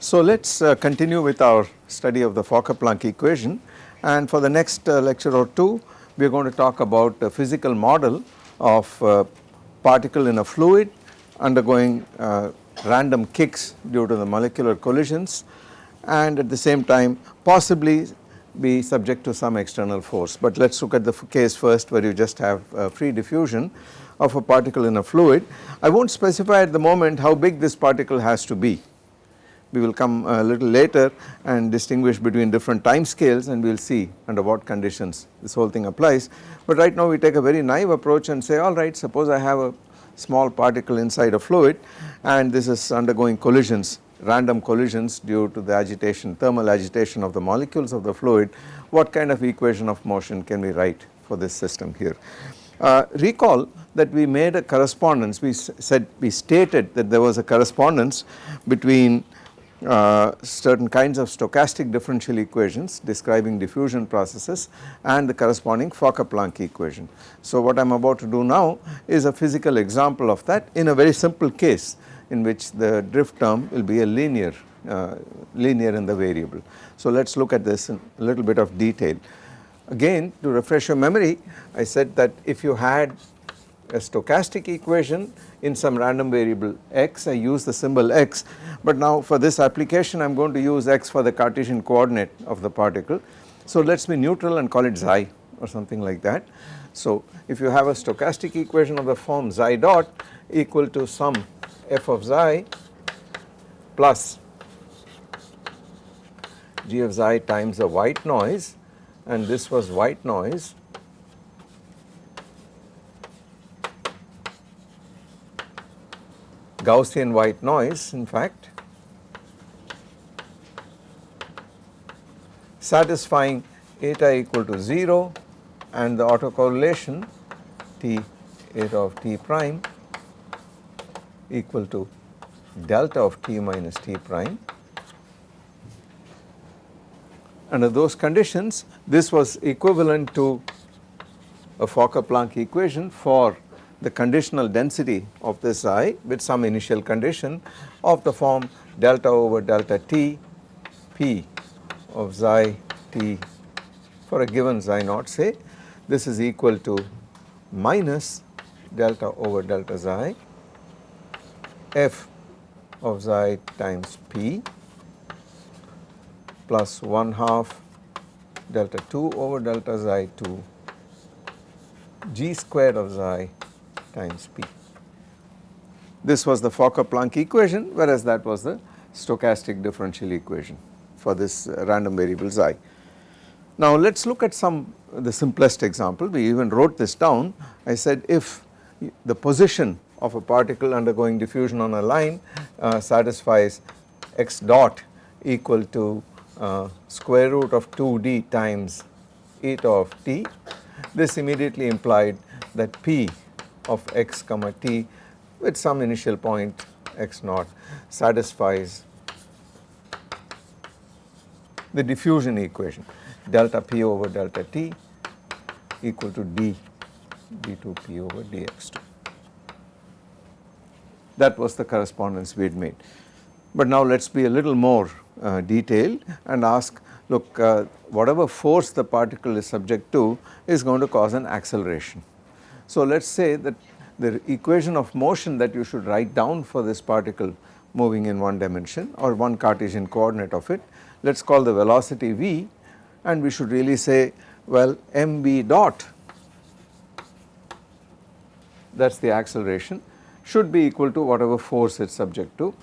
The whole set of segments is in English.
So let us uh, continue with our study of the Fokker-Planck equation. And for the next uh, lecture or two we are going to talk about a physical model of uh, particle in a fluid undergoing uh, random kicks due to the molecular collisions and at the same time possibly be subject to some external force. But let us look at the case first where you just have free diffusion of a particle in a fluid. I will not specify at the moment how big this particle has to be we will come a little later and distinguish between different time scales and we will see under what conditions this whole thing applies. But right now we take a very naive approach and say alright suppose I have a small particle inside a fluid and this is undergoing collisions random collisions due to the agitation thermal agitation of the molecules of the fluid what kind of equation of motion can we write for this system here. Uh, recall that we made a correspondence we said we stated that there was a correspondence between uh, certain kinds of stochastic differential equations describing diffusion processes and the corresponding Fokker-Planck equation. So what I am about to do now is a physical example of that in a very simple case in which the drift term will be a linear uh, linear in the variable. So let us look at this in a little bit of detail. Again to refresh your memory I said that if you had a stochastic equation in some random variable x I use the symbol x but now for this application I am going to use x for the Cartesian coordinate of the particle. So let us be neutral and call it xi or something like that. So if you have a stochastic equation of the form xi dot equal to some f of xi plus g of xi times the white noise and this was white noise Gaussian white noise in fact satisfying eta equal to 0 and the autocorrelation T eta of T prime equal to delta of T minus T prime. Under those conditions this was equivalent to a Fokker-Planck equation for the conditional density of this i with some initial condition of the form delta over delta t p of xi t for a given xi naught say this is equal to minus delta over delta xi f of xi times p plus 1 half delta 2 over delta xi 2 g squared of xi times p. This was the Fokker-Planck equation whereas that was the stochastic differential equation for this uh, random variable xi. Now let us look at some the simplest example we even wrote this down I said if the position of a particle undergoing diffusion on a line uh, satisfies x dot equal to uh, square root of 2d times eta of t this immediately implied that p of x comma t with some initial point x naught satisfies the diffusion equation delta p over delta t equal to d d2p over dx2. That was the correspondence we had made. But now let us be a little more uh, detailed and ask look uh, whatever force the particle is subject to is going to cause an acceleration. So let us say that the equation of motion that you should write down for this particle moving in one dimension or one Cartesian coordinate of it, let us call the velocity v and we should really say well mv dot that is the acceleration should be equal to whatever force it is subject to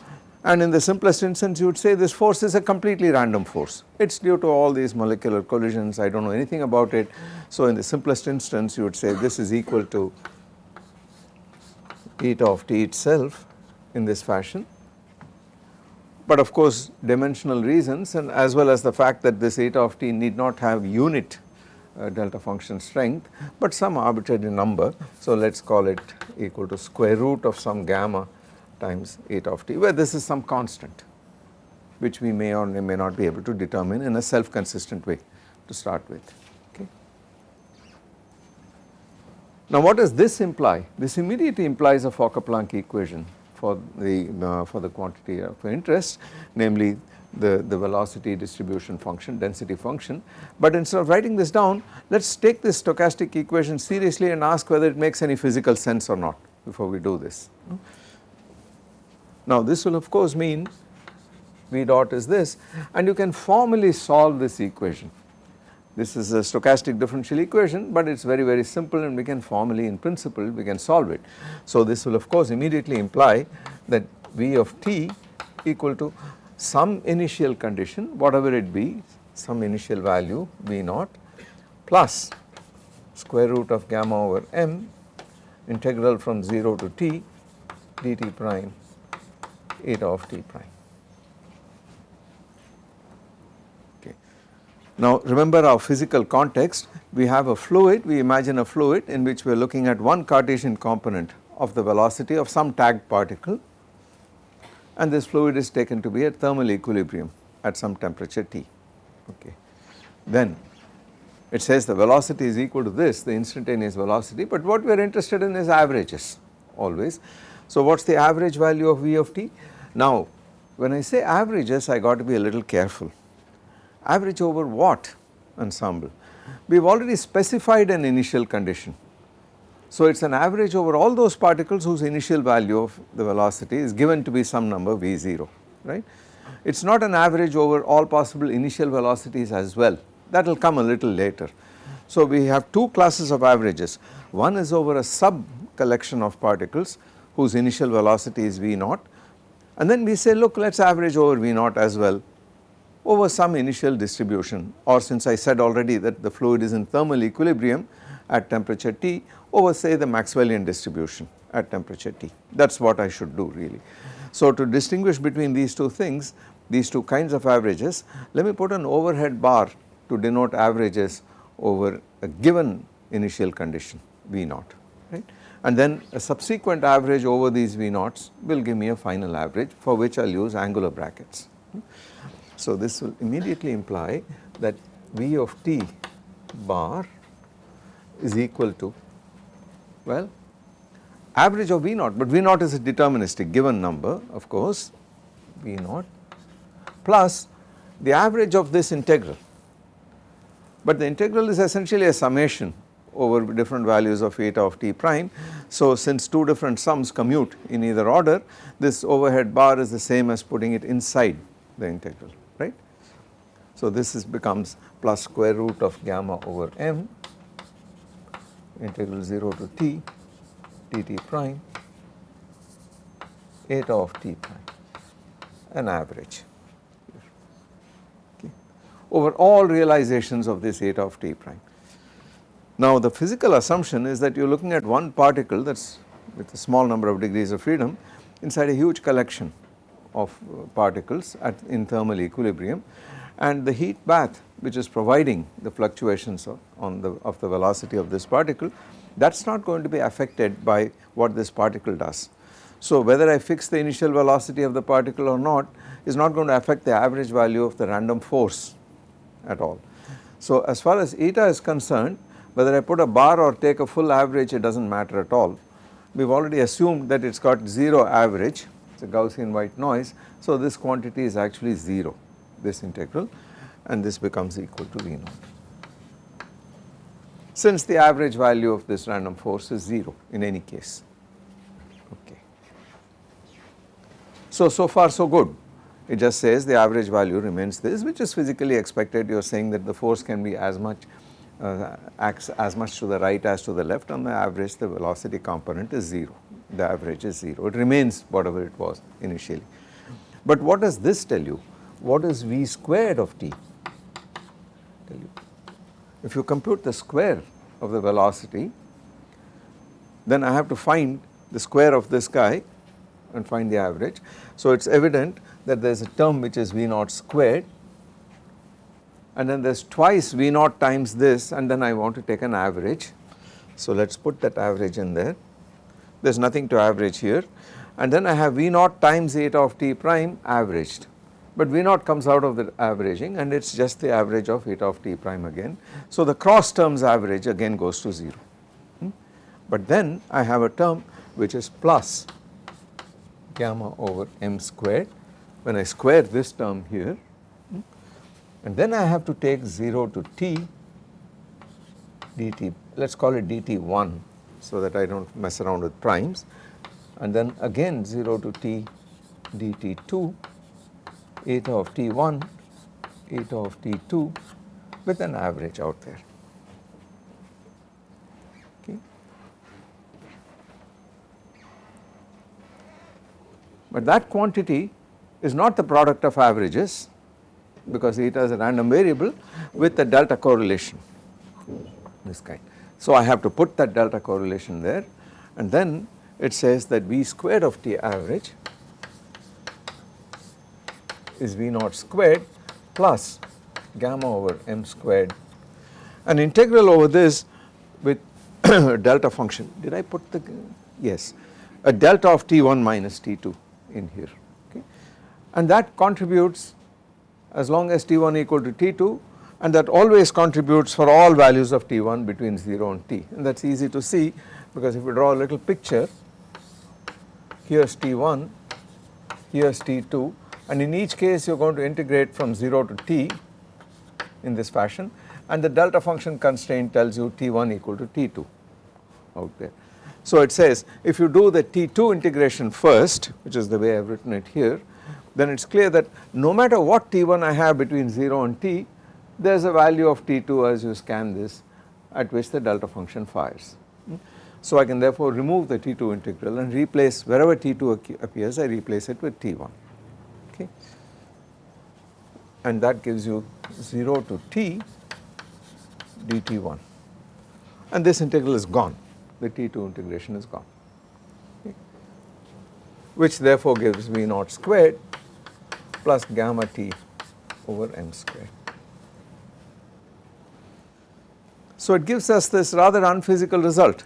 and in the simplest instance you would say this force is a completely random force. It is due to all these molecular collisions, I do not know anything about it. So in the simplest instance you would say this is equal to eta of t itself in this fashion. But of course dimensional reasons and as well as the fact that this eta of t need not have unit uh, delta function strength but some arbitrary number. So let us call it equal to square root of some gamma times eta of t where this is some constant which we may or may not be able to determine in a self consistent way to start with. Okay. Now what does this imply? This immediately implies a Fokker-Planck equation for the uh, for the quantity of interest namely the, the velocity distribution function density function but instead of writing this down let us take this stochastic equation seriously and ask whether it makes any physical sense or not before we do this. Now this will of course mean V dot is this and you can formally solve this equation. This is a stochastic differential equation but it is very very simple and we can formally in principle we can solve it. So this will of course immediately imply that V of t equal to some initial condition whatever it be some initial value V naught plus square root of gamma over m integral from 0 to t dt prime eta of t prime. Okay. Now remember our physical context we have a fluid we imagine a fluid in which we are looking at one Cartesian component of the velocity of some tagged particle and this fluid is taken to be at thermal equilibrium at some temperature T. Okay. Then it says the velocity is equal to this the instantaneous velocity but what we are interested in is averages always. So what is the average value of V of t? Now when I say averages I got to be a little careful. Average over what ensemble? We have already specified an initial condition so it is an average over all those particles whose initial value of the velocity is given to be some number v0 right. It is not an average over all possible initial velocities as well that will come a little later. So we have two classes of averages one is over a sub collection of particles whose initial velocity is v naught and then we say look let us average over v naught as well over some initial distribution. Or since I said already that the fluid is in thermal equilibrium at temperature T over say the Maxwellian distribution at temperature T. That is what I should do really. So to distinguish between these two things these two kinds of averages let me put an overhead bar to denote averages over a given initial condition V naught and then a subsequent average over these V naughts will give me a final average for which I will use angular brackets. So this will immediately imply that V of t bar is equal to well, average of V naught, but V naught is a deterministic given number of course, V naught plus the average of this integral. But the integral is essentially a summation over different values of eta of t prime. So since two different sums commute in either order, this overhead bar is the same as putting it inside the integral, right. So this is becomes plus square root of gamma over m integral 0 to t dt prime eta of t prime an average okay, over all realizations of this eta of t prime. Now the physical assumption is that you are looking at one particle that is with a small number of degrees of freedom inside a huge collection of uh, particles at in thermal equilibrium and the heat bath which is providing the fluctuations of, on the of the velocity of this particle that is not going to be affected by what this particle does. So whether I fix the initial velocity of the particle or not is not going to affect the average value of the random force at all. So as far as eta is concerned whether I put a bar or take a full average it does not matter at all. We have already assumed that it has got 0 average it is a Gaussian white noise so this quantity is actually 0 this integral and this becomes equal to V naught. Since the average value of this random force is 0 in any case, okay. So, so far so good, it just says the average value remains this which is physically expected you are saying that the force can be as much uh, acts as much to the right as to the left on the average the velocity component is 0, the average is 0, it remains whatever it was initially. But what does this tell you? What is V squared of t? tell you. If you compute the square of the velocity, then I have to find the square of this guy and find the average. So it is evident that there is a term which is V naught squared and then there is twice V naught times this and then I want to take an average. So let us put that average in there, there is nothing to average here and then I have V naught times eta of t prime averaged but V naught comes out of the averaging and it is just the average of eta of t prime again. So the cross terms average again goes to 0 hmm? but then I have a term which is plus gamma over m squared when I square this term here? And then I have to take 0 to t dt let us call it dt1 so that I do not mess around with primes. And then again 0 to t dt2 eta of t1 eta of t2 with an average out there. But that quantity is not the product of averages because eta is a random variable with the delta correlation this kind. So I have to put that delta correlation there and then it says that V squared of T average is V naught squared plus gamma over m squared. An integral over this with delta function. Did I put the yes a delta of T1 minus T2 in here okay? And that contributes as long as T1 equal to T2 and that always contributes for all values of T1 between 0 and T and that is easy to see because if we draw a little picture here is T1, here is T2 and in each case you are going to integrate from 0 to T in this fashion and the delta function constraint tells you T1 equal to T2 out there. So it says if you do the T2 integration first which is the way I have written it here then it is clear that no matter what T1 I have between 0 and T there is a value of T2 as you scan this at which the delta function fires. So I can therefore remove the T2 integral and replace wherever T2 appears I replace it with T1 okay? And that gives you 0 to T dt1 and this integral is gone. The T2 integration is gone. Okay, which therefore gives V naught squared plus gamma t over m squared. So it gives us this rather unphysical result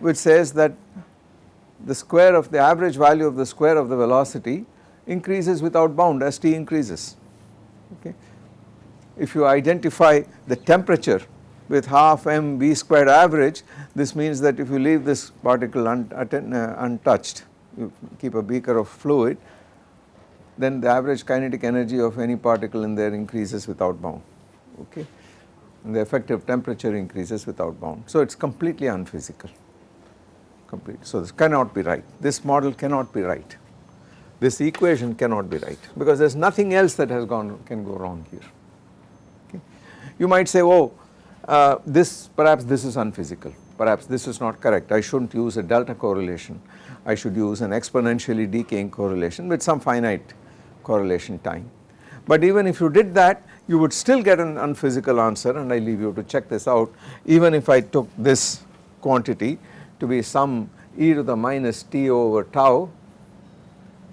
which says that the square of the average value of the square of the velocity increases without bound as t increases okay. If you identify the temperature with half m v squared average this means that if you leave this particle un uh, untouched you keep a beaker of fluid then the average kinetic energy of any particle in there increases without bound. Okay? And the effective temperature increases without bound. So it is completely unphysical. Complete. So this cannot be right, this model cannot be right, this equation cannot be right. Because there is nothing else that has gone can go wrong here. Okay. You might say oh uh, this perhaps this is unphysical, perhaps this is not correct, I should not use a delta correlation, I should use an exponentially decaying correlation with some finite correlation time. But even if you did that you would still get an unphysical answer and I leave you to check this out even if I took this quantity to be some e to the minus t over tau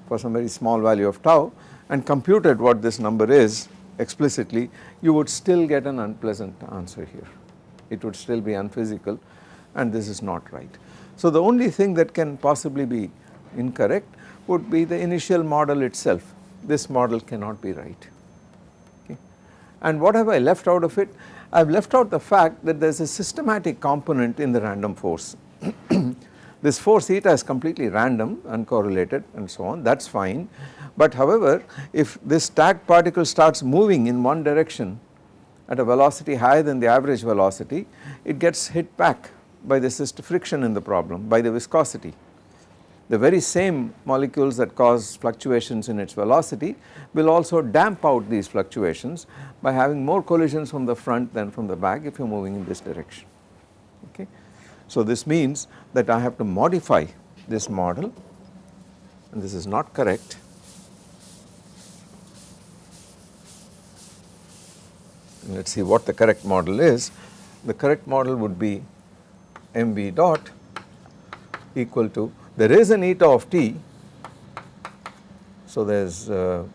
for some very small value of tau and computed what this number is explicitly you would still get an unpleasant answer here. It would still be unphysical and this is not right. So the only thing that can possibly be incorrect would be the initial model itself. This model cannot be right. Okay. And what have I left out of it? I have left out the fact that there is a systematic component in the random force this force eta is completely random uncorrelated and so on that is fine but however if this tagged particle starts moving in one direction at a velocity higher than the average velocity it gets hit back by the system friction in the problem by the viscosity. The very same molecules that cause fluctuations in its velocity will also damp out these fluctuations by having more collisions from the front than from the back if you are moving in this direction okay. So this means that I have to modify this model and this is not correct. Let us see what the correct model is. The correct model would be mv dot equal to there is an eta of t. So there is uh,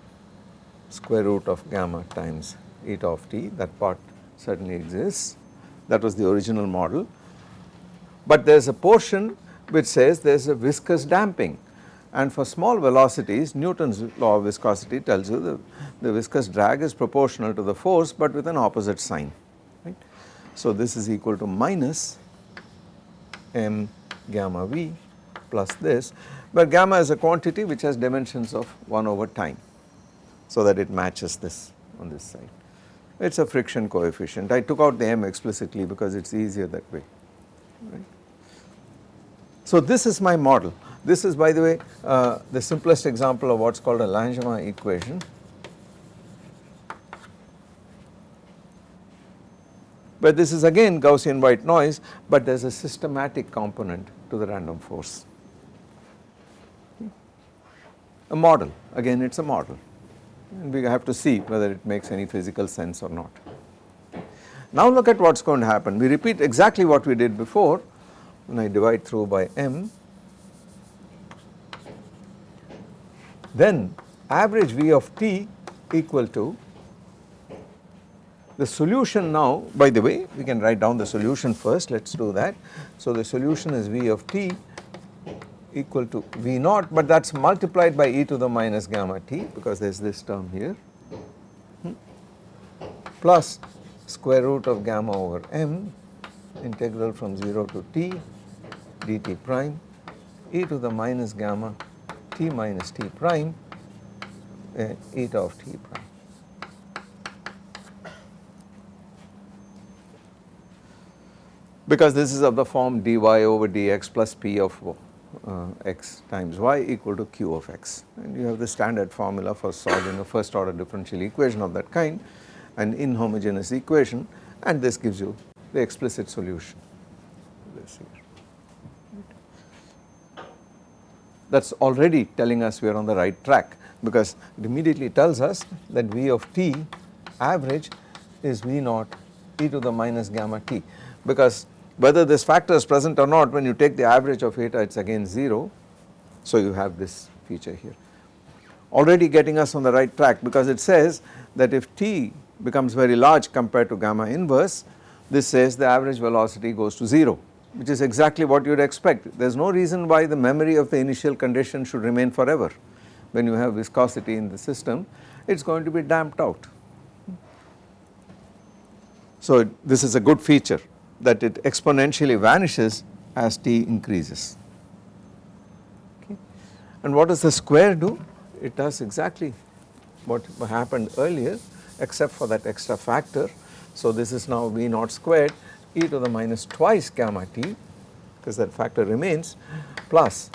square root of gamma times eta of t that part certainly exists that was the original model. But there is a portion which says there is a viscous damping and for small velocities Newton's law of viscosity tells you the, the viscous drag is proportional to the force but with an opposite sign right. So this is equal to minus m gamma v plus this where gamma is a quantity which has dimensions of 1 over time so that it matches this on this side. It is a friction coefficient I took out the m explicitly because it is easier that way right. So this is my model this is by the way uh, the simplest example of what is called a Langevin equation. But this is again Gaussian white noise but there is a systematic component to the random force. A model. Again it is a model. And we have to see whether it makes any physical sense or not. Now look at what is going to happen. We repeat exactly what we did before when I divide through by m. Then average V of t equal to the solution now by the way we can write down the solution first. Let us do that. So the solution is V of t equal to V naught but that is multiplied by e to the minus gamma t because there is this term here hmm, plus square root of gamma over m integral from 0 to t dt prime e to the minus gamma t minus t prime uh, eta of t prime. Because this is of the form dy over dx plus p of uh, x times y equal to q of x. And you have the standard formula for solving a first order differential equation of that kind an inhomogeneous equation and this gives you the explicit solution. That is already telling us we are on the right track because it immediately tells us that V of t average is V naught e to the minus gamma t because whether this factor is present or not when you take the average of eta it is again 0 so you have this feature here already getting us on the right track because it says that if t becomes very large compared to gamma inverse this says the average velocity goes to 0 which is exactly what you would expect. There is no reason why the memory of the initial condition should remain forever. When you have viscosity in the system, it is going to be damped out. So this is a good feature that it exponentially vanishes as t increases. Okay. And what does the square do? It does exactly what happened earlier except for that extra factor. So this is now V naught squared e to the minus twice gamma t because that factor remains plus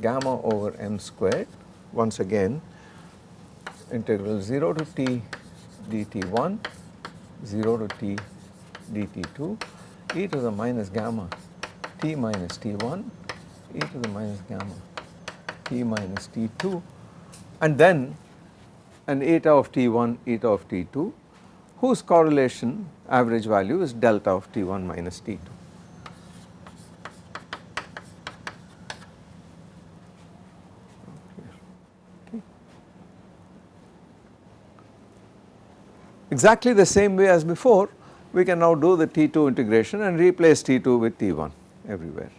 gamma over m squared once again integral 0 to t dt1 0 to t dt2 e to the minus gamma t minus t1 e to the minus gamma t minus t2 and then an eta of t1 eta of t2 whose correlation average value is delta of T1 minus T2. Exactly the same way as before we can now do the T2 integration and replace T2 with T1 everywhere.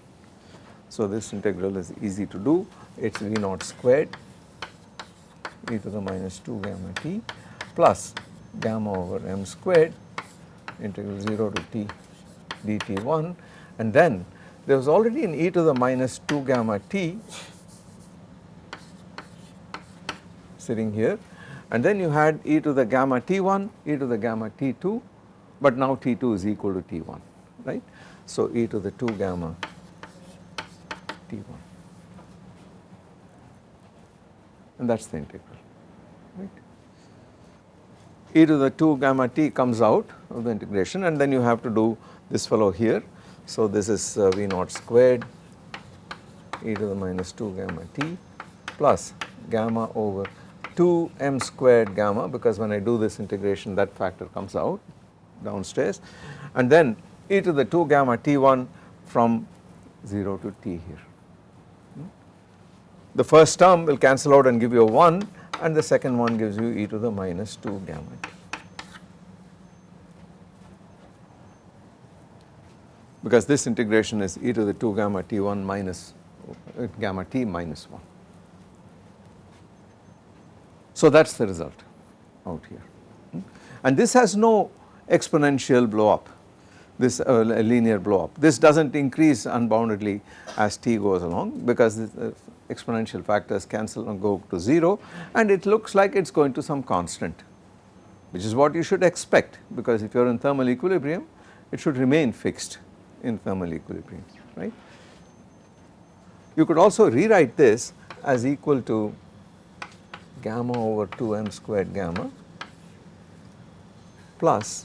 So this integral is easy to do. It is V naught squared e to the minus 2 gamma t plus gamma over m squared integral 0 to t dt1 and then there was already an e to the minus 2 gamma t sitting here. And then you had e to the gamma t1 e to the gamma t2 but now t2 is equal to t1 right. So e to the 2 gamma t1 and that is the integral right. e to the 2 gamma t comes out of the integration and then you have to do this fellow here. So this is uh, V naught squared e to the minus 2 gamma t plus gamma over 2 m squared gamma because when I do this integration that factor comes out downstairs and then e to the 2 gamma t1 from 0 to t here. The first term will cancel out and give you a 1 and the second one gives you e to the minus 2 gamma t. Because this integration is e to the 2 gamma t1 minus uh, gamma t minus 1. So that is the result out here. And this has no exponential blow up this uh, linear blow up. This does not increase unboundedly as t goes along because the exponential factors cancel and go to 0 and it looks like it is going to some constant which is what you should expect because if you are in thermal equilibrium it should remain fixed in thermal equilibrium right. You could also rewrite this as equal to gamma over 2 m squared gamma plus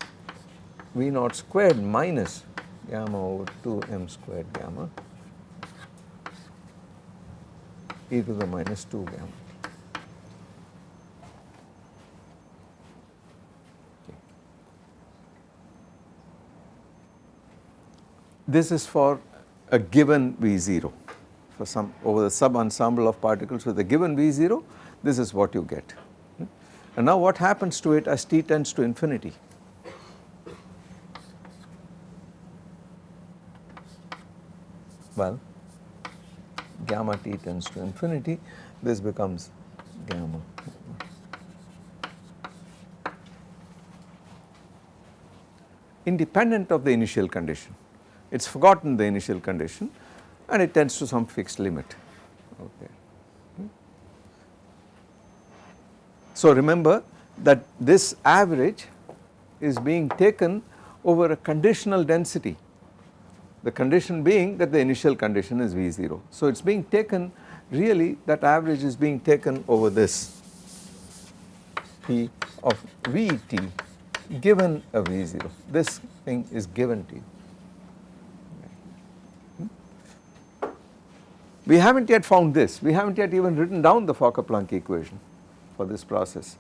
V naught squared minus gamma over 2 m squared gamma e to the minus 2 gamma. This is for a given V0 for some over the sub ensemble of particles with a given V0 this is what you get. Hmm? And now what happens to it as t tends to infinity? Well gamma t tends to infinity this becomes gamma. Independent of the initial condition. It is forgotten the initial condition and it tends to some fixed limit. Okay. So remember that this average is being taken over a conditional density the condition being that the initial condition is V0. So it is being taken really that average is being taken over this P of Vt given a V0 this thing is given to you. We have not yet found this we have not yet even written down the Fokker-Planck equation for this process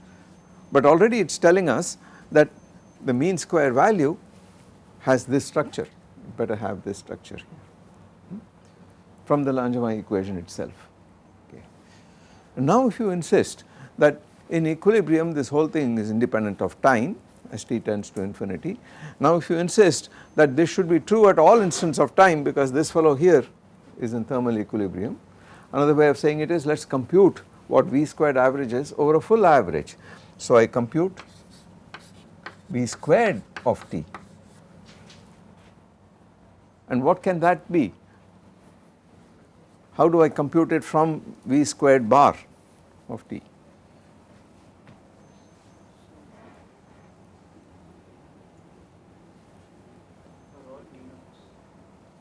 but already it is telling us that the mean square value has this structure better have this structure here hmm, from the Langevin equation itself. Okay. Now if you insist that in equilibrium this whole thing is independent of time as t tends to infinity. Now if you insist that this should be true at all instants of time because this fellow here is in thermal equilibrium. Another way of saying it is let us compute what V squared average is over a full average. So I compute V squared of t and what can that be? How do I compute it from V squared bar of t?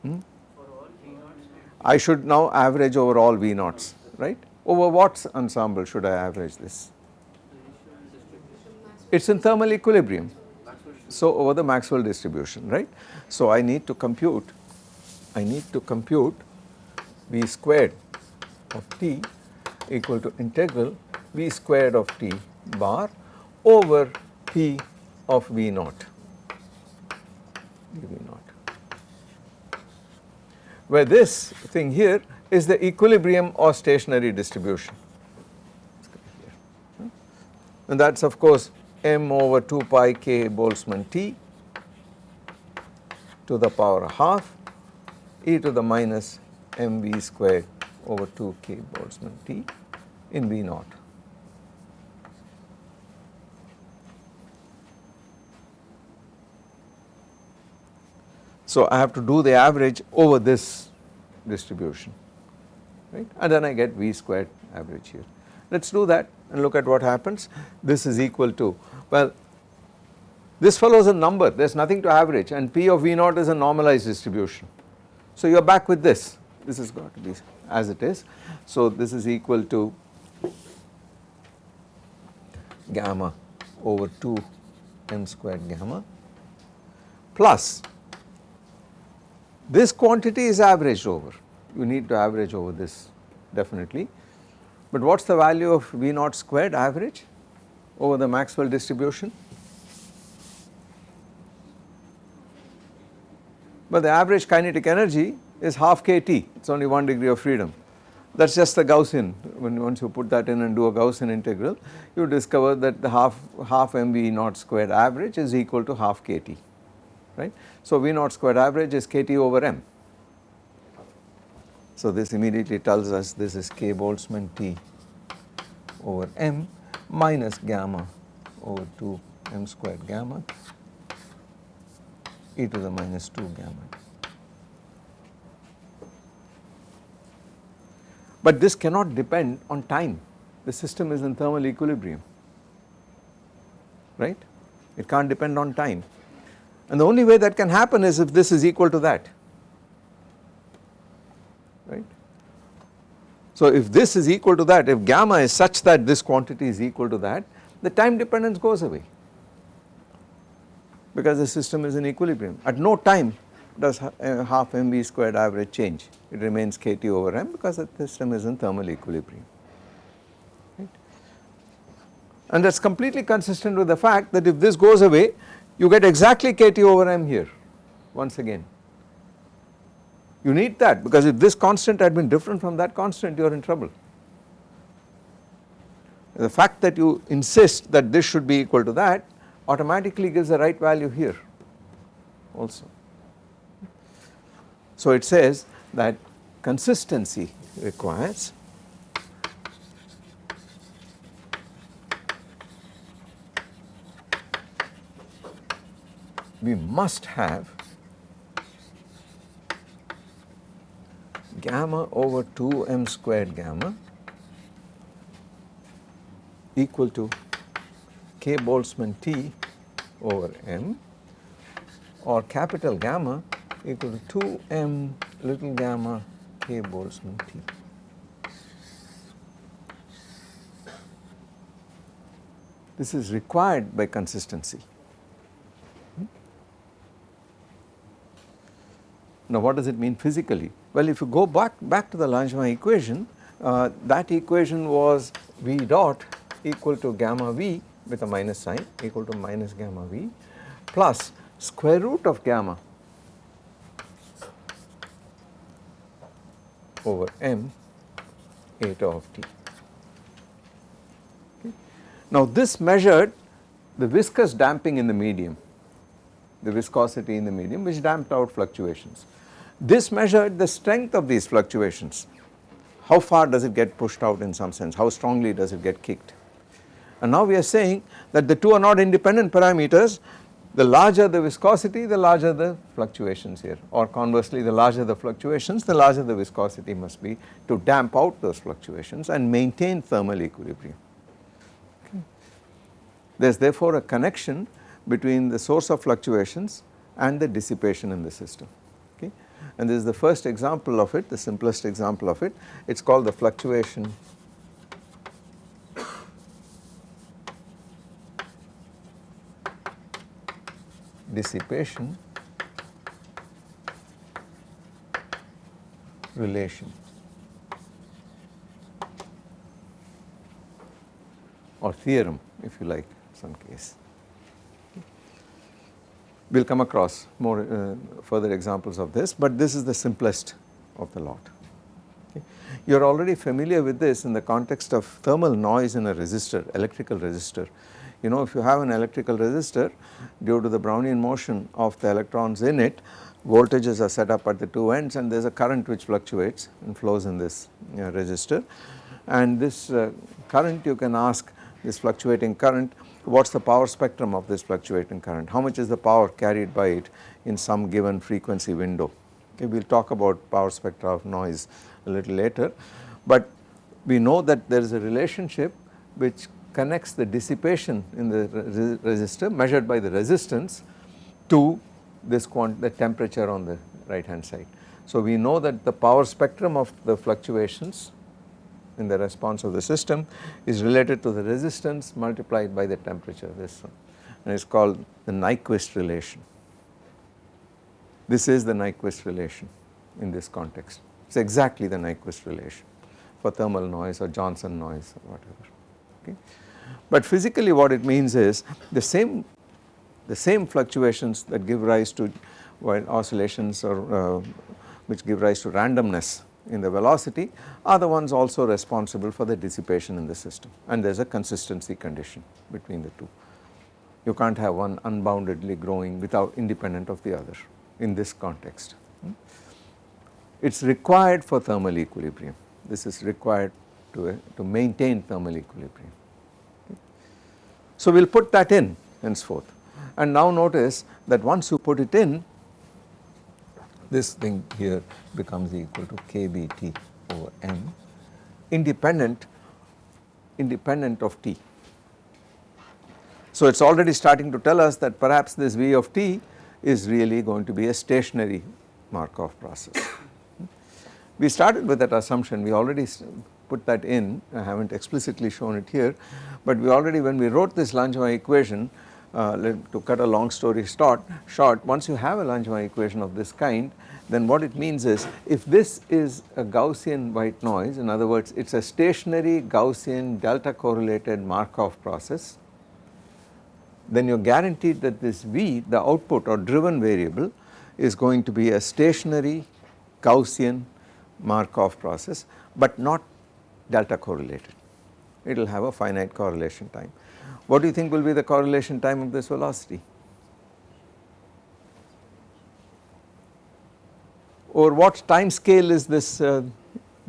Hmm? I should now average over all V naughts, right? Over what ensemble should I average this? It is in thermal equilibrium. So over the Maxwell distribution, right? So I need to compute I need to compute v squared of t equal to integral v squared of t bar over p of v naught. Naught. Where this thing here is the equilibrium or stationary distribution. Hmm? And that is of course m over 2 pi k Boltzmann t to the power half e to the minus mv squared over 2 k Boltzmann T in V naught. So I have to do the average over this distribution right and then I get V squared average here. Let us do that and look at what happens. This is equal to well this follows a number there is nothing to average and P of V naught is a normalized distribution. So you are back with this, this has got to be as it is. So this is equal to gamma over 2 m squared gamma plus this quantity is averaged over, you need to average over this definitely. But what is the value of V naught squared average over the Maxwell distribution? but the average kinetic energy is half kT, it is only 1 degree of freedom. That is just the Gaussian, when once you put that in and do a Gaussian integral, you discover that the half, half mv naught squared average is equal to half kT. right. So, V naught squared average is kT over m. So, this immediately tells us this is k Boltzmann T over m minus gamma over 2 m squared gamma e to the minus 2 gamma. But this cannot depend on time, the system is in thermal equilibrium, right. It can't depend on time and the only way that can happen is if this is equal to that, So if this is equal to that, if gamma is such that this quantity is equal to that, the time dependence goes away because the system is in equilibrium. At no time does uh, half mv squared average change, it remains kT over m because the system is in thermal equilibrium. Right. And that is completely consistent with the fact that if this goes away, you get exactly kT over m here once again. You need that because if this constant had been different from that constant you are in trouble. The fact that you insist that this should be equal to that automatically gives the right value here also. So it says that consistency requires we must have gamma over 2 m squared gamma equal to k Boltzmann T over m or capital gamma equal to 2 m little gamma k Boltzmann T. This is required by consistency. Hmm? Now what does it mean physically? Well if you go back, back to the Langevin equation, uh, that equation was V dot equal to gamma V with a minus sign equal to minus gamma V plus square root of gamma over m eta of t. Okay. Now this measured the viscous damping in the medium, the viscosity in the medium which damped out fluctuations. This measured the strength of these fluctuations, how far does it get pushed out in some sense, how strongly does it get kicked. And now we are saying that the two are not independent parameters, the larger the viscosity the larger the fluctuations here or conversely the larger the fluctuations the larger the viscosity must be to damp out those fluctuations and maintain thermal equilibrium. Okay. There is therefore a connection between the source of fluctuations and the dissipation in the system and this is the first example of it, the simplest example of it. It is called the fluctuation. Dissipation. Relation. Or theorem if you like some case we will come across more uh, further examples of this, but this is the simplest of the lot. You are already familiar with this in the context of thermal noise in a resistor, electrical resistor. You know if you have an electrical resistor due to the Brownian motion of the electrons in it, voltages are set up at the two ends and there is a current which fluctuates and flows in this uh, resistor and this uh, current you can ask this fluctuating current what is the power spectrum of this fluctuating current, how much is the power carried by it in some given frequency window. Okay, we will talk about power spectra of noise a little later, but we know that there is a relationship which connects the dissipation in the resistor measured by the resistance to this the temperature on the right hand side. So we know that the power spectrum of the fluctuations in the response of the system is related to the resistance multiplied by the temperature this one and it is called the Nyquist relation. This is the Nyquist relation in this context it is exactly the Nyquist relation for thermal noise or Johnson noise or whatever okay. But physically what it means is the same the same fluctuations that give rise to while oscillations or uh, which give rise to randomness in the velocity are the ones also responsible for the dissipation in the system and there is a consistency condition between the two. You can't have one unboundedly growing without independent of the other in this context. It is required for thermal equilibrium. This is required to, uh, to maintain thermal equilibrium. So, we will put that in henceforth and now notice that once you put it in this thing here becomes equal to kBT over m independent independent of t. So, it is already starting to tell us that perhaps this V of t is really going to be a stationary Markov process. We started with that assumption, we already put that in, I have not explicitly shown it here, but we already when we wrote this Langevin equation, uh, to cut a long story short, short, once you have a Langevin equation of this kind, then what it means is if this is a Gaussian white noise, in other words it is a stationary Gaussian delta correlated Markov process, then you are guaranteed that this V the output or driven variable is going to be a stationary Gaussian Markov process but not delta correlated. It will have a finite correlation time. What do you think will be the correlation time of this velocity? Or what time scale is this uh,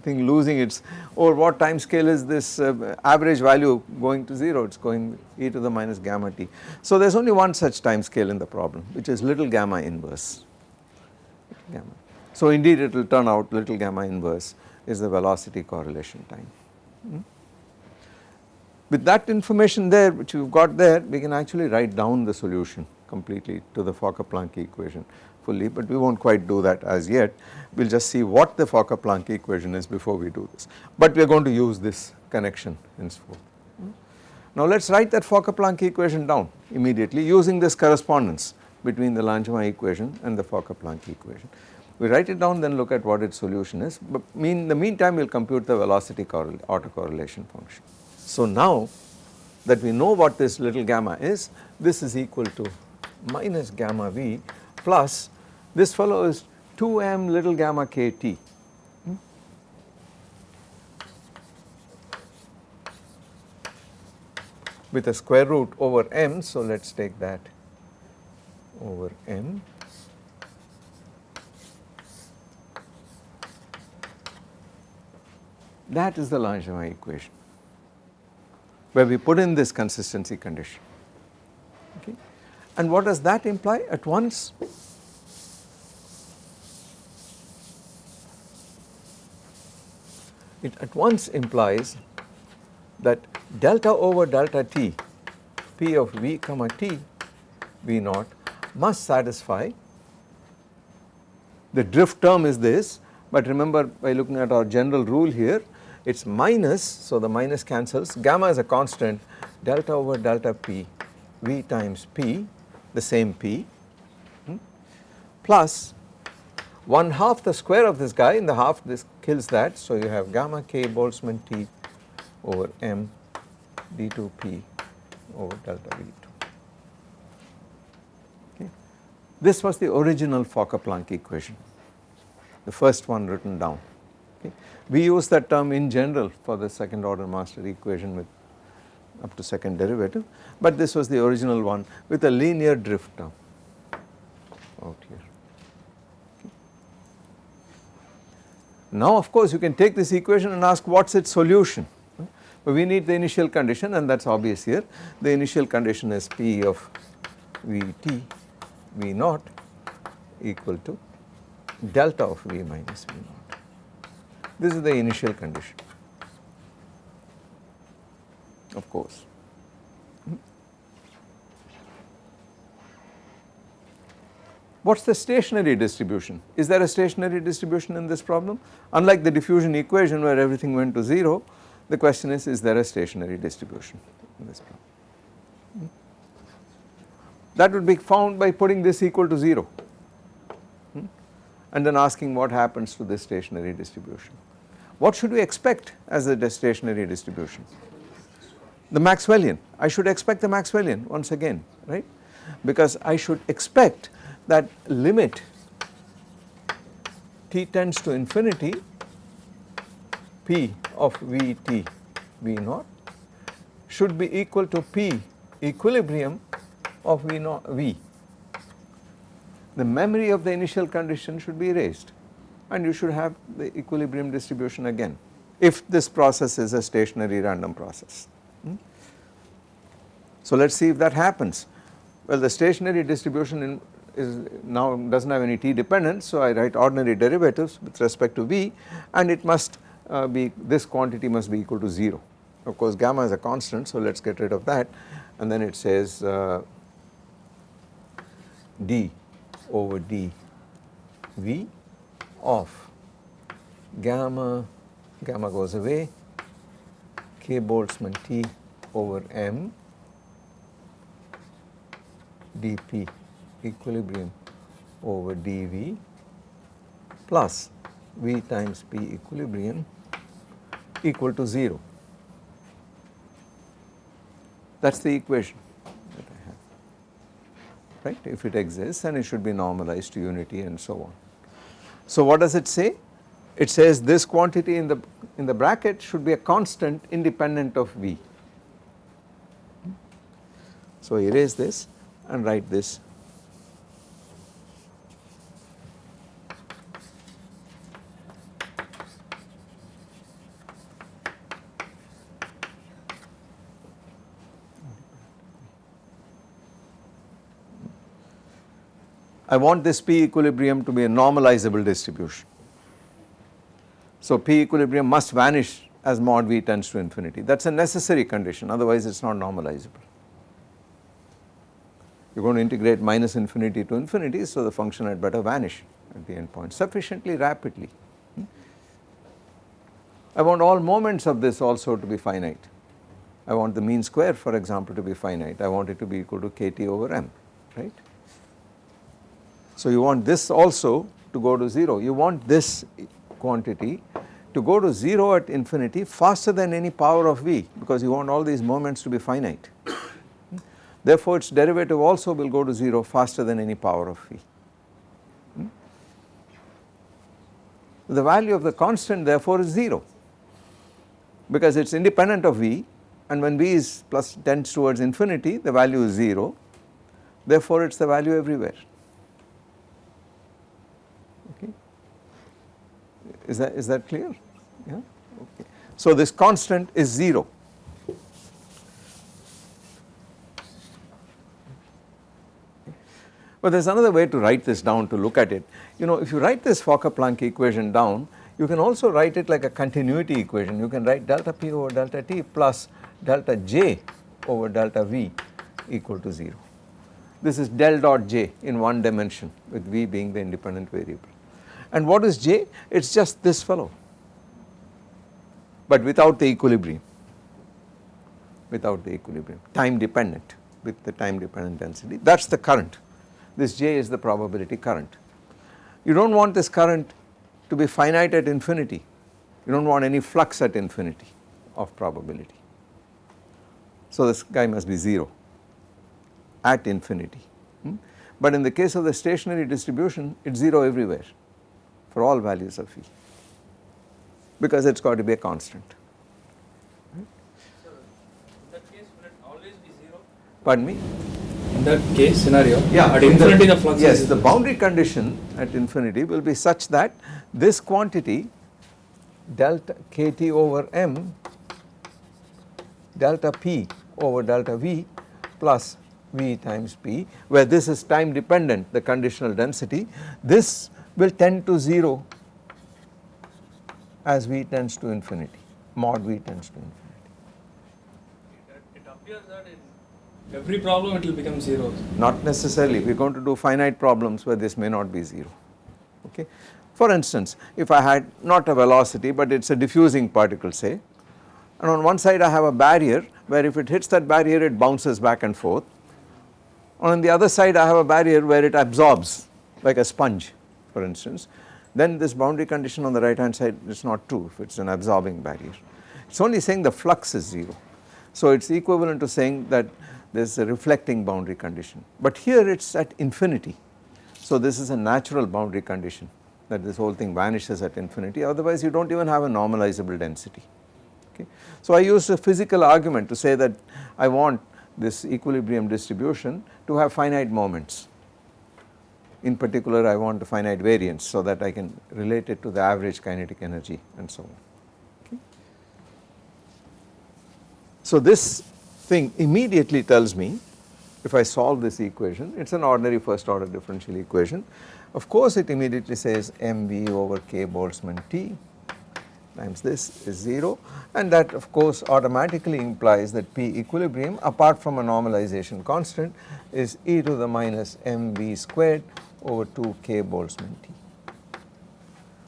thing losing its or what time scale is this uh, average value going to 0 it is going e to the minus gamma t. So there is only one such time scale in the problem which is little gamma inverse gamma. So indeed it will turn out little gamma inverse is the velocity correlation time. Hmm? With that information there which have got there we can actually write down the solution completely to the Fokker-Planck equation fully but we not quite do that as yet. We will just see what the Fokker-Planck equation is before we do this, but we are going to use this connection henceforth. Now let us write that Fokker-Planck equation down immediately using this correspondence between the Langevin equation and the Fokker-Planck equation. We write it down then look at what its solution is but mean the meantime we will compute the velocity autocorrelation function. So now that we know what this little gamma is this is equal to minus gamma v plus this fellow is 2m little gamma kt. Hmm? with a square root over m. So, let us take that over m. That is the Langevin equation where we put in this consistency condition. Okay. And what does that imply at once? it at once implies that delta over delta t p of v comma t v naught must satisfy the drift term is this but remember by looking at our general rule here it is minus so the minus cancels gamma is a constant delta over delta p v times p the same p hmm, plus 1 half the square of this guy in the half this kills that. So, you have gamma k Boltzmann T over m d2p over delta v2. Okay. This was the original Fokker-Planck equation, the first one written down. Okay. We use that term in general for the second order master equation with up to second derivative, but this was the original one with a linear drift term out here. Now of course you can take this equation and ask what is its solution, but we need the initial condition and that is obvious here. The initial condition is P of Vt V naught equal to delta of V minus V naught. This is the initial condition of course. What is the stationary distribution? Is there a stationary distribution in this problem? Unlike the diffusion equation where everything went to 0, the question is, is there a stationary distribution in this problem? That would be found by putting this equal to 0 hmm? and then asking what happens to this stationary distribution. What should we expect as a stationary distribution? The Maxwellian, I should expect the Maxwellian once again, right? Because I should expect that limit t tends to infinity p of Vt V naught should be equal to p equilibrium of V, naught v. The memory of the initial condition should be erased and you should have the equilibrium distribution again if this process is a stationary random process. Hmm? So let us see if that happens. Well the stationary distribution in is now does not have any t dependence so I write ordinary derivatives with respect to v and it must uh, be this quantity must be equal to 0. Of course gamma is a constant so let us get rid of that and then it says uh, d over d v of gamma, gamma goes away k Boltzmann T over m dp equilibrium over dV plus V times P equilibrium equal to 0. That is the equation that I have, right. If it exists then it should be normalized to unity and so on. So what does it say? It says this quantity in the in the bracket should be a constant independent of V. So erase this and write this I want this P equilibrium to be a normalizable distribution. So P equilibrium must vanish as mod V tends to infinity that is a necessary condition otherwise it is not normalizable. You are going to integrate minus infinity to infinity so the function had better vanish at the end point sufficiently rapidly. Hmm? I want all moments of this also to be finite. I want the mean square for example to be finite, I want it to be equal to kT over m, right. So you want this also to go to 0, you want this quantity to go to 0 at infinity faster than any power of v because you want all these moments to be finite. Therefore its derivative also will go to 0 faster than any power of v. Hmm? The value of the constant therefore is 0 because it is independent of v and when v is plus tends towards infinity the value is 0 therefore it is the value everywhere. Is that, is that clear? Yeah, okay. So this constant is 0. But there is another way to write this down to look at it. You know if you write this Fokker-Planck equation down you can also write it like a continuity equation. You can write delta P over delta T plus delta J over delta V equal to 0. This is del dot J in one dimension with V being the independent variable. And what is J? It is just this fellow but without the equilibrium, without the equilibrium, time dependent with the time dependent density that is the current. This J is the probability current. You do not want this current to be finite at infinity, you do not want any flux at infinity of probability. So this guy must be 0 at infinity. Hmm? But in the case of the stationary distribution it is 0 everywhere for all values of V because it has got to be a constant. So, in that case will it always be 0? Pardon me? In that case scenario, Yeah, at in infinity the, flux yes, is the boundary condition at infinity will be such that this quantity delta kT over m delta p over delta v plus v times p where this is time dependent the conditional density this will tend to 0 as v tends to infinity, mod v tends to infinity. It, it appears that in every problem it will become 0. Not necessarily, we are going to do finite problems where this may not be 0, okay. For instance, if I had not a velocity but it is a diffusing particle say and on one side I have a barrier where if it hits that barrier it bounces back and forth on the other side I have a barrier where it absorbs like a sponge for instance, then this boundary condition on the right hand side is not true if it is an absorbing barrier. It is only saying the flux is 0. So it is equivalent to saying that there is a reflecting boundary condition, but here it is at infinity. So this is a natural boundary condition that this whole thing vanishes at infinity otherwise you do not even have a normalizable density. Okay. So I used a physical argument to say that I want this equilibrium distribution to have finite moments. In particular I want a finite variance so that I can relate it to the average kinetic energy and so on. Okay. So this thing immediately tells me if I solve this equation it is an ordinary first order differential equation. Of course it immediately says mv over k Boltzmann T times this is 0 and that of course automatically implies that P equilibrium apart from a normalization constant is e to the minus mv squared over 2 k Boltzmann T.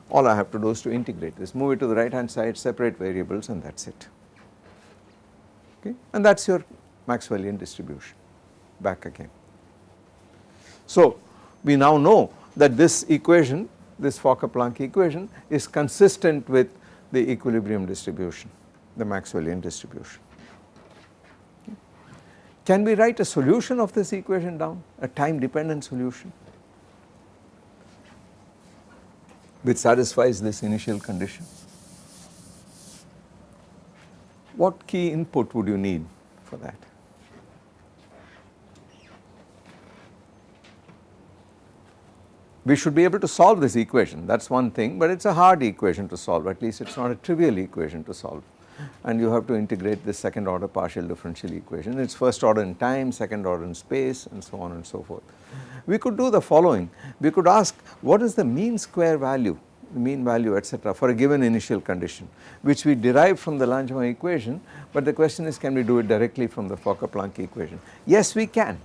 All I have to do is to integrate this, move it to the right hand side, separate variables and that is it. Okay. And that is your Maxwellian distribution back again. So we now know that this equation, this Fokker-Planck equation is consistent with the equilibrium distribution, the Maxwellian distribution. Can we write a solution of this equation down, a time dependent solution which satisfies this initial condition? What key input would you need for that? we should be able to solve this equation that is one thing but it is a hard equation to solve at least it is not a trivial equation to solve and you have to integrate this second order partial differential equation it is first order in time second order in space and so on and so forth. We could do the following we could ask what is the mean square value mean value etc for a given initial condition which we derive from the Langevin equation but the question is can we do it directly from the Fokker-Planck equation. Yes we can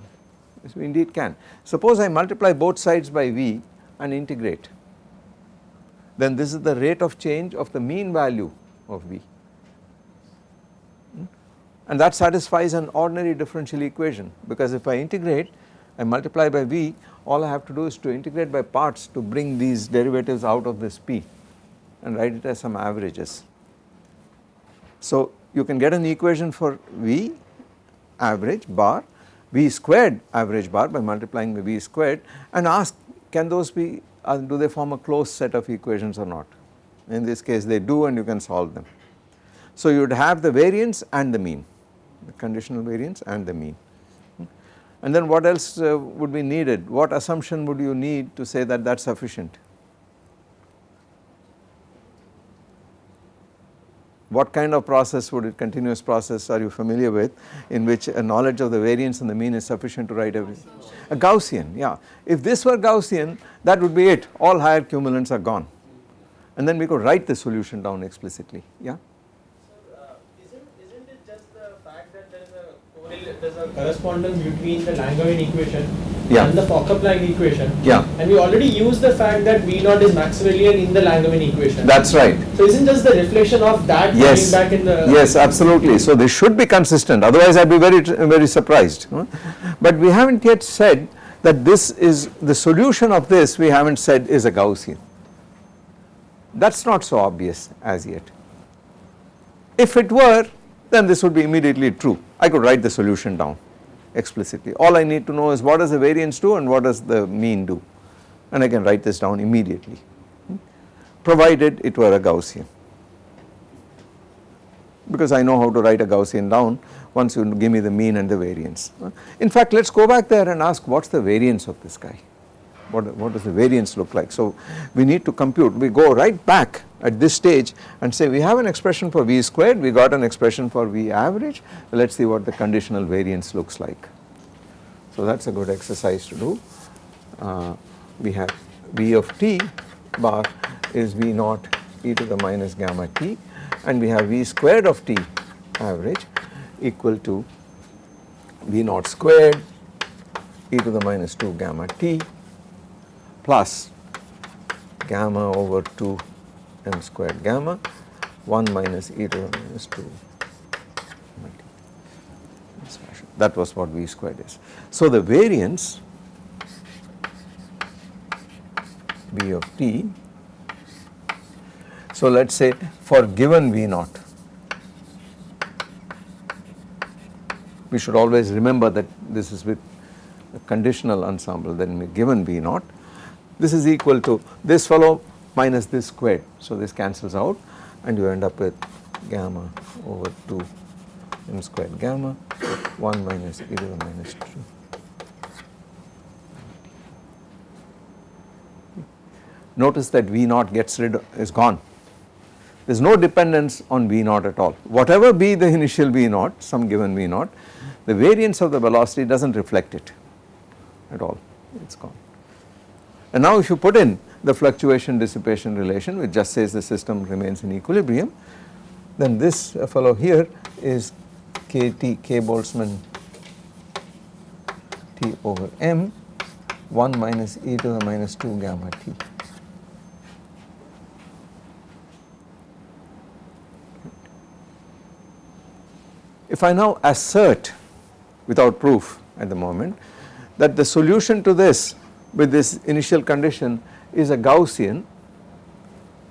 Yes, we indeed can. Suppose I multiply both sides by V and integrate, then this is the rate of change of the mean value of V? And that satisfies an ordinary differential equation because if I integrate I multiply by V all I have to do is to integrate by parts to bring these derivatives out of this P and write it as some averages. So you can get an equation for V average bar V squared average bar by multiplying by V squared and ask can those be uh, do they form a closed set of equations or not in this case they do and you can solve them. So you would have the variance and the mean the conditional variance and the mean. And then what else uh, would be needed? What assumption would you need to say that that is sufficient? What kind of process would it continuous process are you familiar with in which a knowledge of the variance and the mean is sufficient to write a, a Gaussian yeah. If this were Gaussian that would be it. All higher cumulants are gone. And then we could write the solution down explicitly yeah there's a correspondence between the Langevin equation yeah. and the Fokker-Planck equation. Yeah. And we already used the fact that V naught is Maxwellian in the Langevin equation. That's right. So isn't just the reflection of that yes. coming back in the Yes, absolutely. So they should be consistent. Otherwise, I'd be very very surprised. But we haven't yet said that this is the solution of this. We haven't said is a Gaussian. That's not so obvious as yet. If it were, then this would be immediately true. I could write the solution down explicitly. All I need to know is what does the variance do and what does the mean do and I can write this down immediately hmm? provided it were a Gaussian because I know how to write a Gaussian down once you give me the mean and the variance. In fact let us go back there and ask what is the variance of this guy what, what does the variance look like. So we need to compute, we go right back at this stage and say we have an expression for V squared, we got an expression for V average, let us see what the conditional variance looks like. So that is a good exercise to do. Uh, we have V of t bar is V naught e to the minus gamma t and we have V squared of t average equal to V naught squared e to the minus 2 gamma t plus gamma over 2 m squared gamma 1 minus e to the minus 2 that was what v squared is. So the variance v of t so let us say for given v naught we should always remember that this is with a conditional ensemble then given v naught this is equal to this fellow minus this squared. So this cancels out and you end up with gamma over 2 m squared gamma 1 minus e to the minus 2. Notice that V naught gets rid is gone. There is no dependence on V naught at all. Whatever be the initial V naught, some given V naught, the variance of the velocity does not reflect it at all, it is gone. And now if you put in the fluctuation dissipation relation which just says the system remains in equilibrium, then this uh, fellow here is kT k Boltzmann T over m 1 minus e to the minus 2 gamma t. If I now assert without proof at the moment that the solution to this with this initial condition is a Gaussian,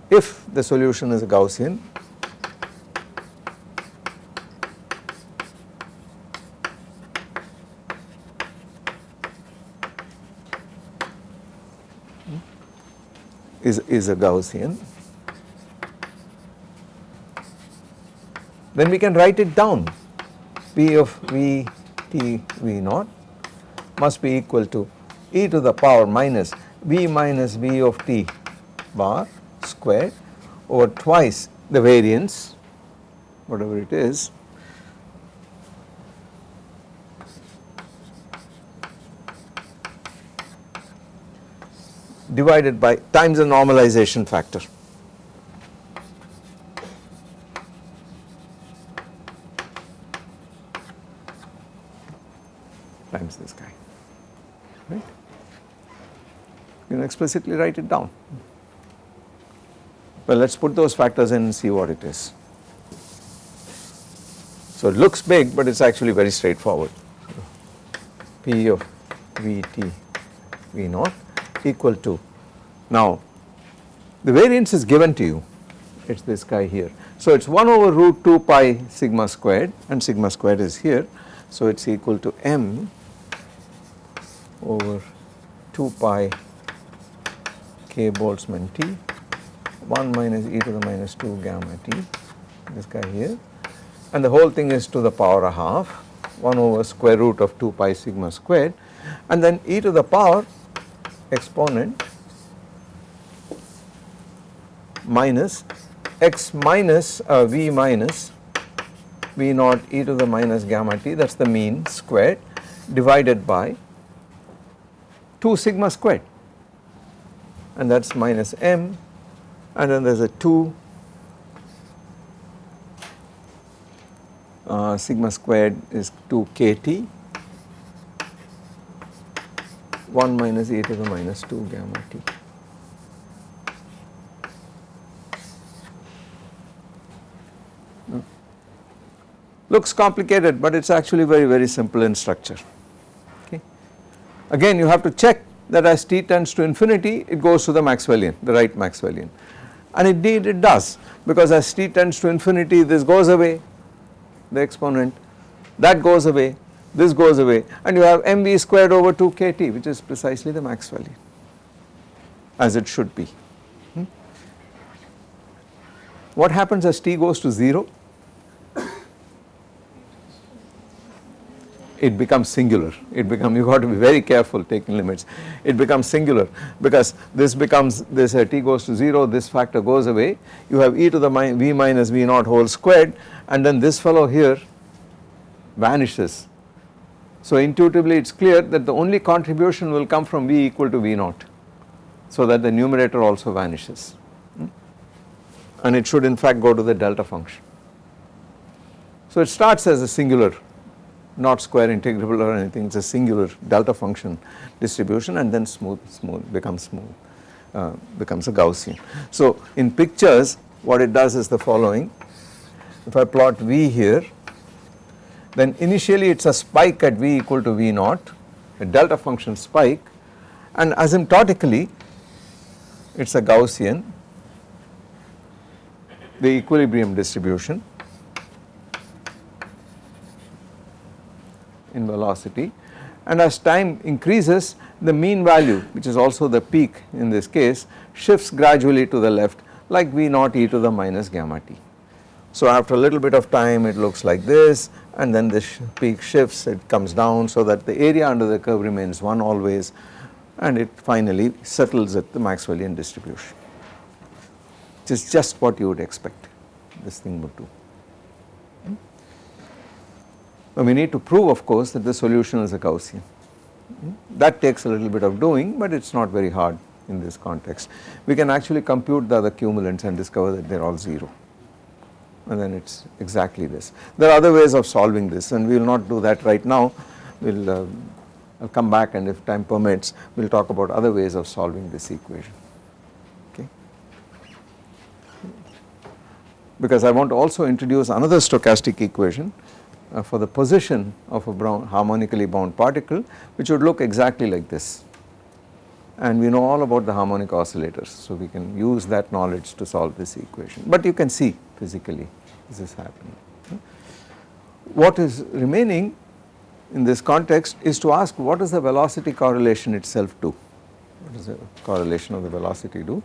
if the solution is a Gaussian is, is a Gaussian then we can write it down. P of V T V naught must be equal to e to the power minus V minus V of t bar squared over twice the variance whatever it is divided by times the normalization factor. times this guy, right. You can explicitly write it down. Well, let us put those factors in and see what it is. So, it looks big, but it is actually very straightforward. P of V t V naught equal to, now the variance is given to you, it is this guy here. So, it is 1 over root 2 pi sigma squared and sigma squared is here. So, it is equal to m over 2 pi k Boltzmann t 1 minus e to the minus 2 gamma t this guy here. And the whole thing is to the power a half 1 over square root of 2 pi sigma squared. And then e to the power exponent minus x minus uh, v minus v naught e to the minus gamma t that is the mean squared divided by 2 sigma squared and that is minus m and then there is a 2 uh, sigma squared is 2 kt 1 minus e to the minus 2 gamma t. Hmm. Looks complicated but it is actually very very simple in structure. Okay. Again you have to check that as t tends to infinity it goes to the Maxwellian, the right Maxwellian and indeed it does because as t tends to infinity this goes away the exponent that goes away this goes away and you have mv squared over 2 kt which is precisely the Maxwellian as it should be. Hmm? What happens as t goes to 0? It becomes singular. It becomes you got to be very careful taking limits. It becomes singular because this becomes this uh, t goes to 0 this factor goes away. You have e to the v minus v naught whole squared and then this fellow here vanishes. So intuitively it is clear that the only contribution will come from v equal to v naught so that the numerator also vanishes. Hmm? and it should in fact go to the delta function. So it starts as a singular not square integrable or anything. It is a singular delta function distribution and then smooth smooth becomes smooth uh, becomes a Gaussian. So in pictures what it does is the following. If I plot V here then initially it is a spike at V equal to V naught a delta function spike and asymptotically it is a Gaussian the equilibrium distribution in velocity. And as time increases the mean value which is also the peak in this case shifts gradually to the left like V naught e to the minus gamma t. So after a little bit of time it looks like this and then this peak shifts it comes down so that the area under the curve remains 1 always and it finally settles at the Maxwellian distribution. Which is just what you would expect this thing would do. Now we need to prove of course that the solution is a Gaussian. That takes a little bit of doing but it is not very hard in this context. We can actually compute the other cumulants and discover that they are all 0 and then it is exactly this. There are other ways of solving this and we will not do that right now. We will uh, I'll come back and if time permits we will talk about other ways of solving this equation okay. Because I want to also introduce another stochastic equation uh, for the position of a brown harmonically bound particle which would look exactly like this. And we know all about the harmonic oscillators so we can use that knowledge to solve this equation. But you can see physically this is happening. What is remaining in this context is to ask what does the velocity correlation itself do, what does the correlation of the velocity do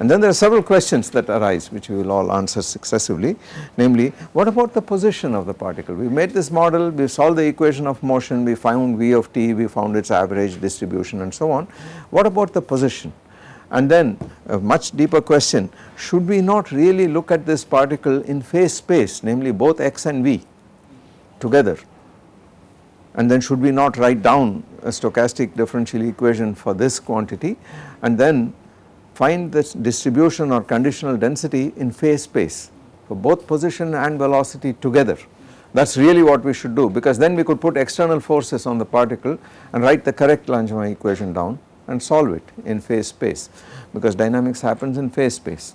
and then there are several questions that arise which we will all answer successively. Namely what about the position of the particle? We made this model we solved the equation of motion we found v of t we found its average distribution and so on. What about the position? And then a much deeper question should we not really look at this particle in phase space namely both x and v together? And then should we not write down a stochastic differential equation for this quantity? And then find this distribution or conditional density in phase space for both position and velocity together. That is really what we should do because then we could put external forces on the particle and write the correct Langevin equation down and solve it in phase space because dynamics happens in phase space.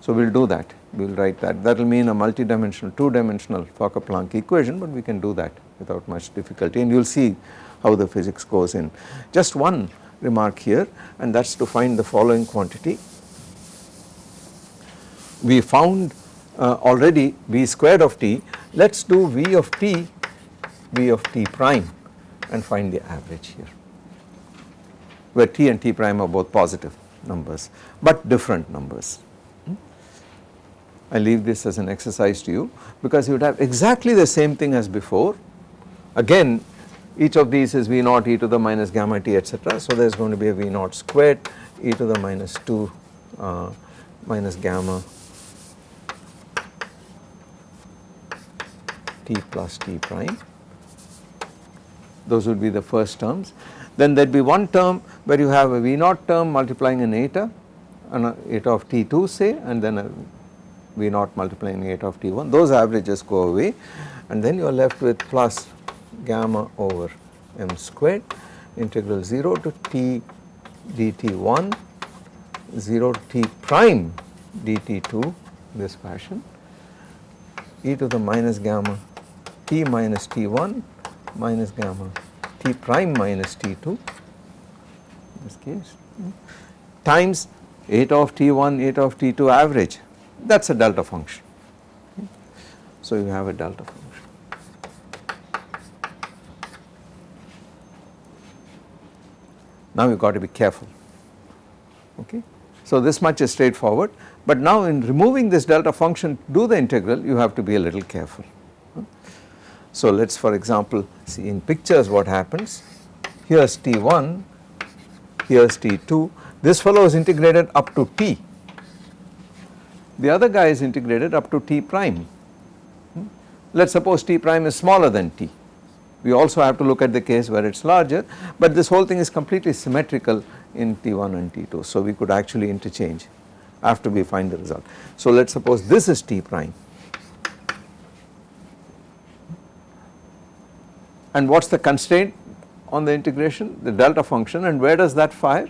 So we will do that, we will write that. That will mean a multi-dimensional, two-dimensional Fokker-Planck equation but we can do that without much difficulty and you will see how the physics goes in. Just one remark here and that is to find the following quantity. We found uh, already v squared of t, let us do v of t, v of t prime and find the average here where t and t prime are both positive numbers but different numbers. I leave this as an exercise to you because you would have exactly the same thing as before again each of these is V naught e to the minus gamma t etc. So there is going to be a V naught squared e to the minus 2 uh, minus gamma t plus t prime those would be the first terms. Then there would be one term where you have a V naught term multiplying an eta an eta of t2 say and then a V naught multiplying eta of t1 those averages go away and then you are left with plus gamma over m squared integral 0 to t dt1 0 to t prime dt2 this fashion e to the minus gamma t minus t1 minus gamma t prime minus t2 in this case times eta of t1 eta of t2 average that is a delta function. So you have a delta function. Now you got to be careful. Okay. So this much is straightforward. But now in removing this delta function do the integral you have to be a little careful. So let us for example see in pictures what happens. Here is T1 here is T2 this fellow is integrated up to T. The other guy is integrated up to T prime. Hmm? Let us suppose T prime is smaller than T we also have to look at the case where it is larger but this whole thing is completely symmetrical in T1 and T2 so we could actually interchange after we find the result. So let us suppose this is T prime. And what is the constraint on the integration? The delta function and where does that fire?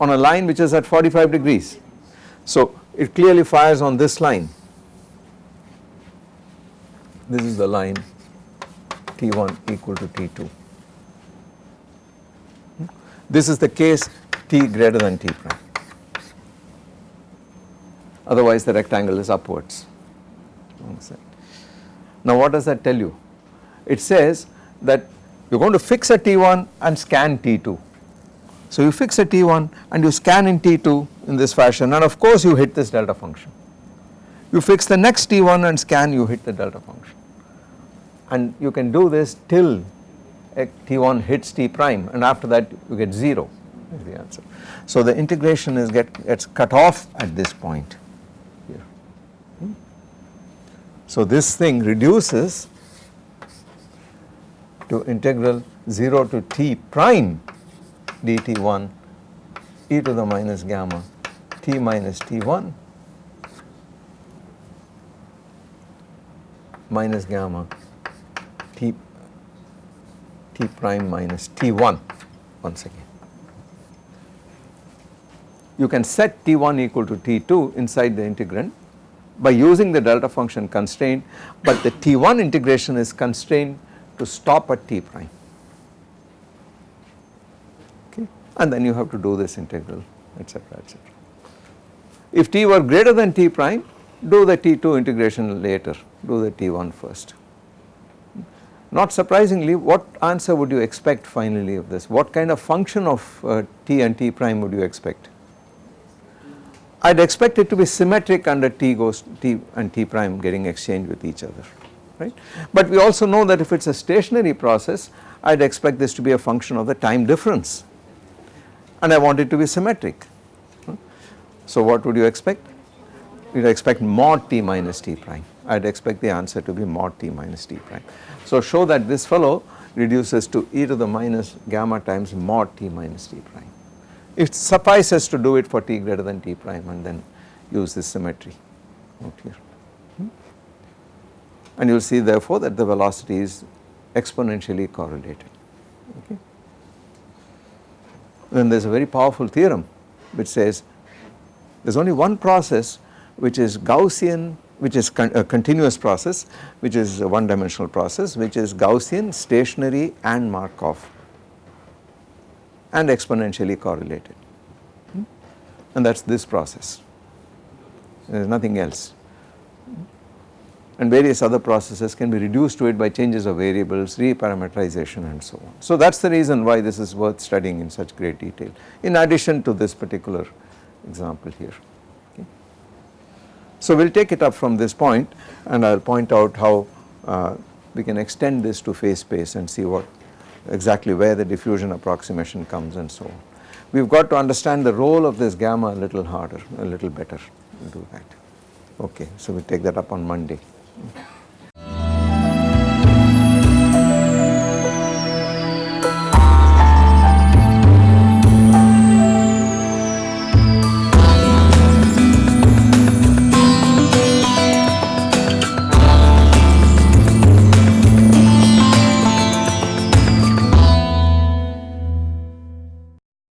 On a line which is at 45 degrees. So it clearly fires on this line. This is the line T1 equal to T2. This is the case T greater than T prime otherwise the rectangle is upwards. Now what does that tell you? It says that you are going to fix a T1 and scan T2. So you fix a T1 and you scan in T2 in this fashion and of course you hit this delta function. You fix the next t1 and scan you hit the delta function and you can do this till t1 hits t prime and after that you get 0 is the answer. So the integration is get gets cut off at this point here. Hmm. So this thing reduces to integral 0 to t prime dt1 e to the minus gamma t minus t1 minus gamma t t prime minus t1 once again. You can set t1 equal to t2 inside the integrand by using the delta function constraint but the t1 integration is constrained to stop at t prime okay and then you have to do this integral etc etc. If t were greater than t prime do the t2 integration later do the t1 first. Not surprisingly what answer would you expect finally of this what kind of function of uh, t and t prime would you expect? I would expect it to be symmetric under t goes t and t prime getting exchanged with each other right. But we also know that if it is a stationary process I would expect this to be a function of the time difference and I want it to be symmetric. So what would you expect? You expect mod t minus t prime I would expect the answer to be mod t minus t prime. So show that this fellow reduces to e to the minus gamma times mod t minus t prime. It suffices to do it for t greater than t prime and then use this symmetry out here. Hmm? And you will see therefore that the velocity is exponentially correlated. Okay. Then there is a very powerful theorem which says there is only one process which is Gaussian which is con a continuous process which is a one dimensional process which is Gaussian, stationary and Markov and exponentially correlated hmm? and that is this process there is nothing else and various other processes can be reduced to it by changes of variables, reparameterization and so on. So that is the reason why this is worth studying in such great detail in addition to this particular example here. So we will take it up from this point and I will point out how uh, we can extend this to phase space and see what exactly where the diffusion approximation comes and so on. We have got to understand the role of this gamma a little harder, a little better, do that. Okay, so we take that up on Monday.